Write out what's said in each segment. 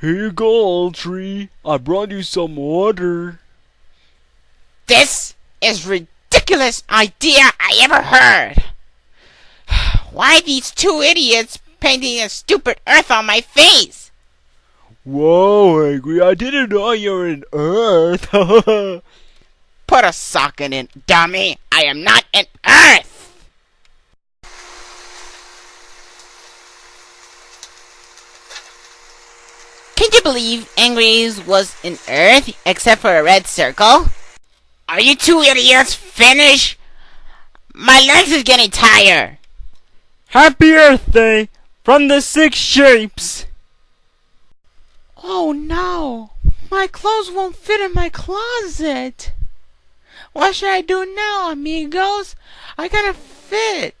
Here you go, old tree. I brought you some water. This is ridiculous idea I ever heard. Why these two idiots painting a stupid earth on my face? Whoa, Angry, I didn't know you're in Earth. Put a socket in, it, dummy. I am not in Earth. Can you believe Angry's was in Earth except for a red circle? Are you two idiots finished? My legs is getting tired. Happy Earth Day from the Six Shapes. Oh no, my clothes won't fit in my closet. What should I do now, amigos? I gotta fit.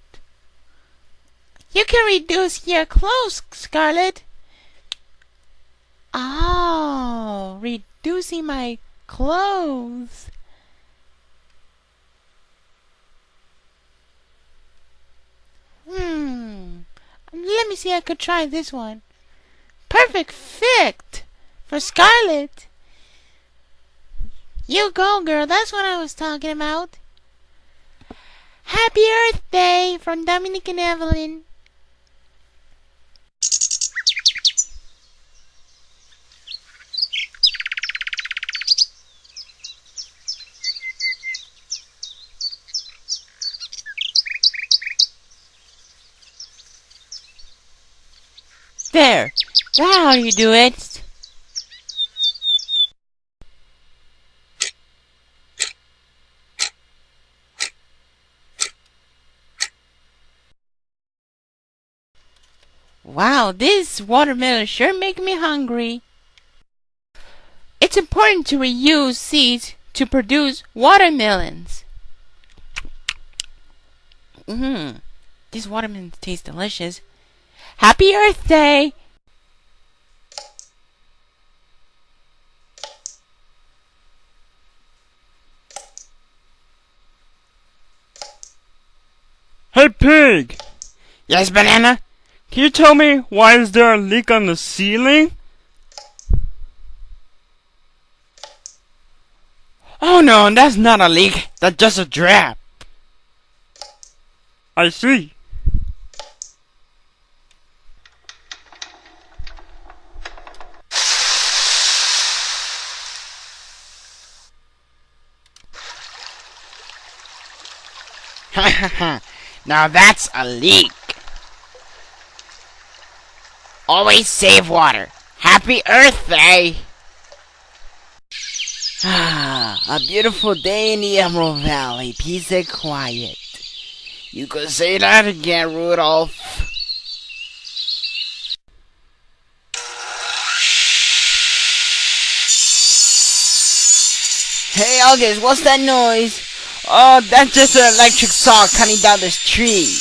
You can reduce your clothes, Scarlet. Oh, reducing my clothes. Hmm. Let me see. I could try this one. Perfect fit for Scarlet. You go, girl. That's what I was talking about. Happy Earth Day from Dominic and Evelyn. There. You do it. Wow, this watermelon sure make me hungry. It's important to reuse seeds to produce watermelons. Mmm, these watermelons taste delicious. Happy Earth Day! Hey, pig! Yes, banana? Can you tell me why is there a leak on the ceiling? Oh no, that's not a leak. That's just a drip. I see. Now that's a leak. Always save water. Happy Earth Day! A beautiful day in the Emerald Valley. Peace and quiet. You could say that again, Rudolph. Hey, August, what's that noise? Oh, that's just an electric saw cutting down this tree.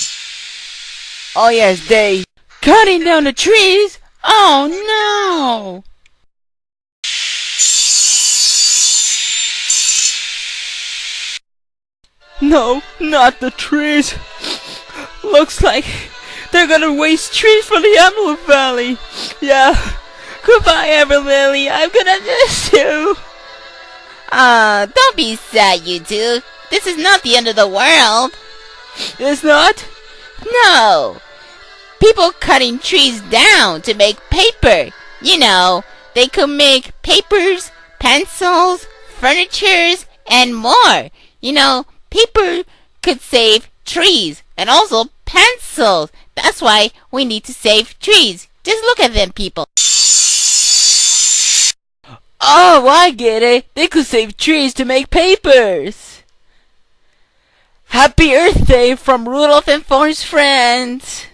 Oh yes, they cutting down the trees. Oh no! No, not the trees. Looks like they're gonna waste trees for the Emerald Valley. Yeah. Goodbye, Emerald Valley. I'm gonna miss you. Ah, don't be sad, you two. This is not the end of the world. It's not? No. People cutting trees down to make paper. You know, they could make papers, pencils, furnitures, and more. You know, paper could save trees and also pencils. That's why we need to save trees. Just look at them, people. Oh, I get it. They could save trees to make papers. Happy Earth Day from Rudolph and Forrest friends.